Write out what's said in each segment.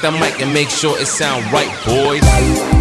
the mic and make sure it sound right, boys.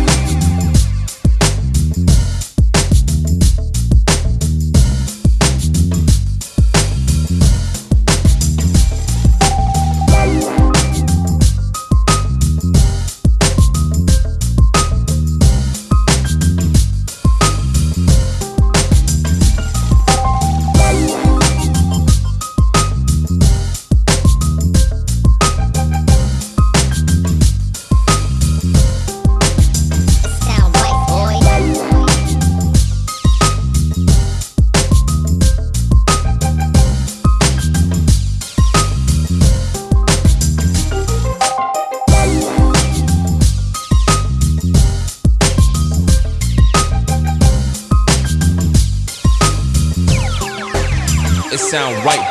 Sound right,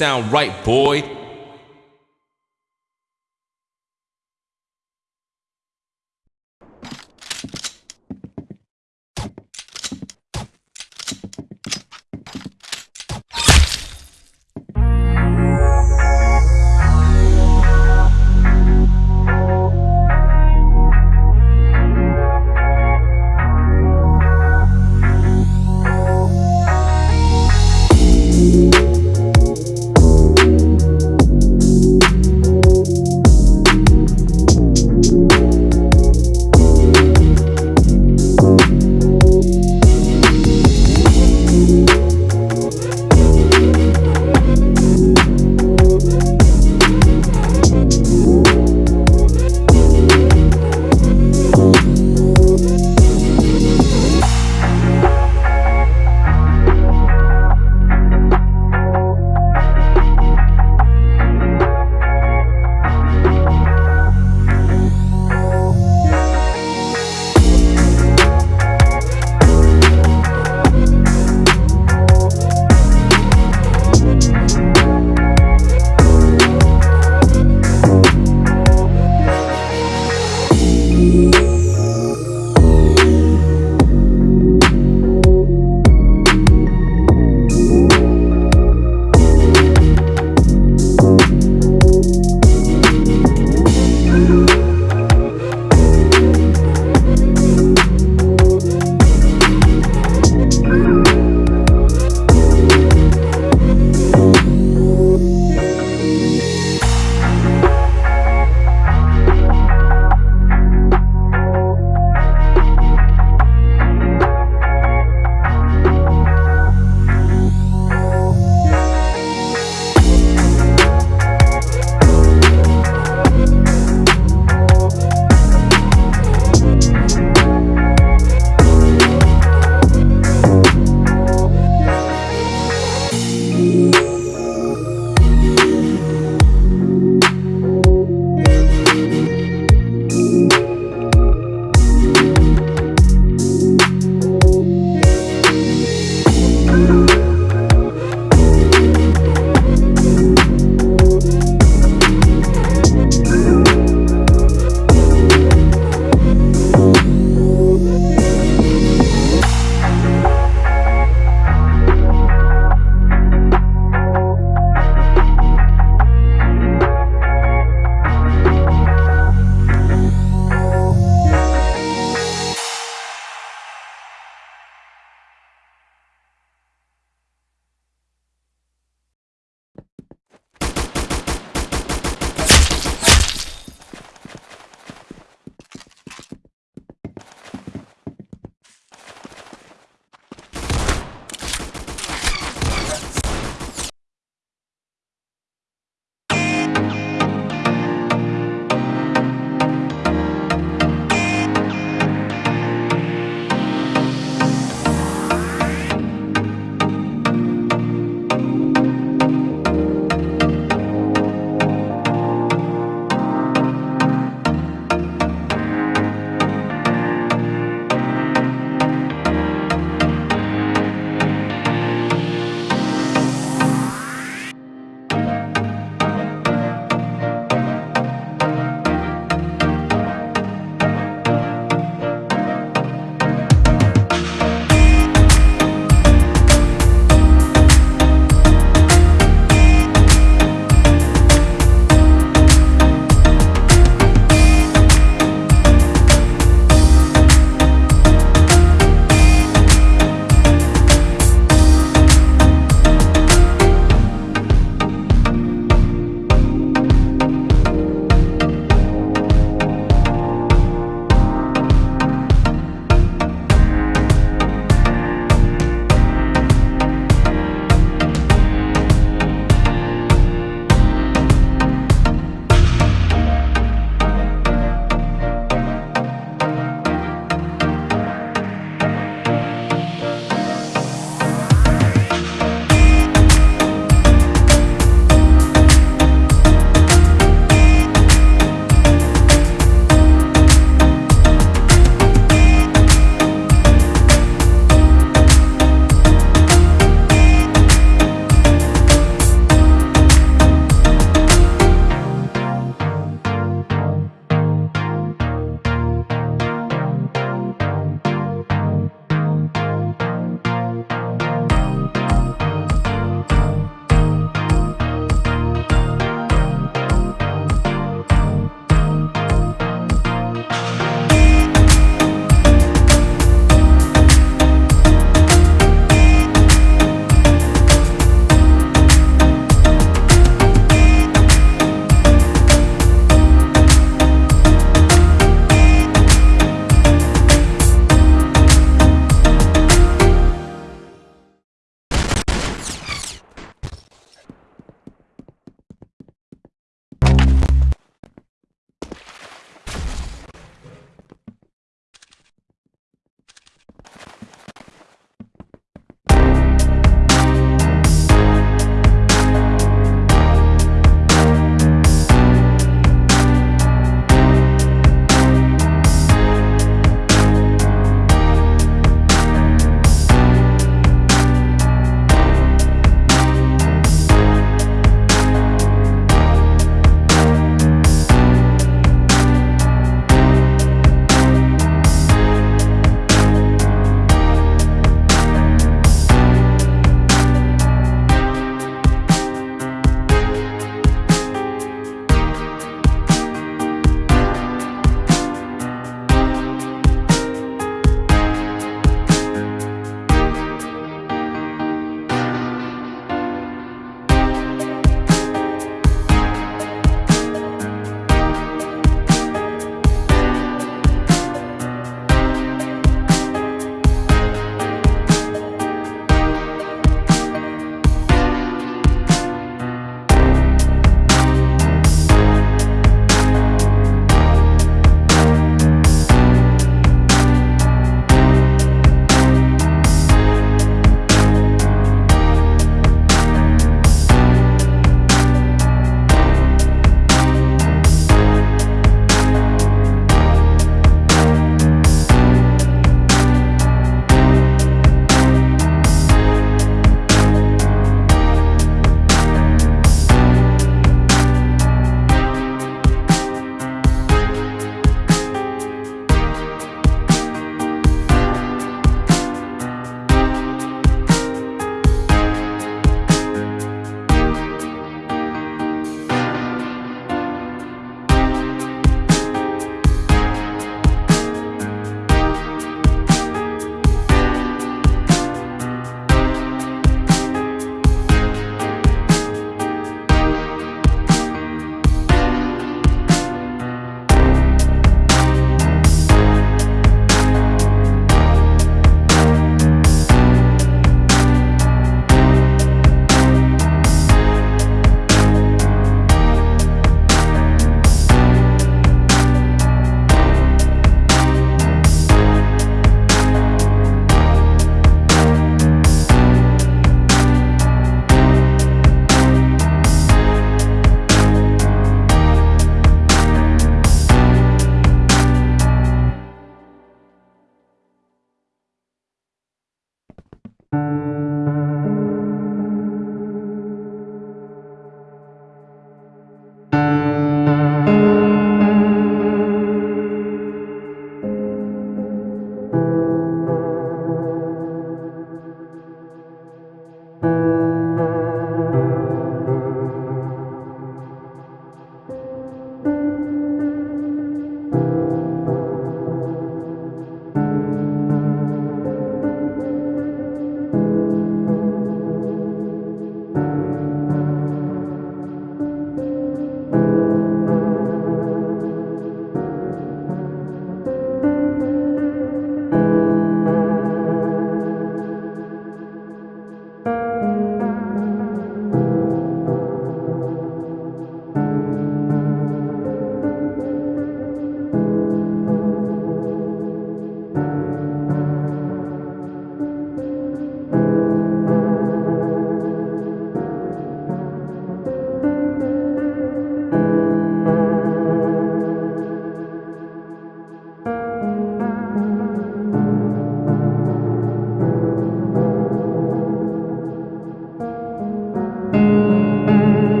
sound right, boy.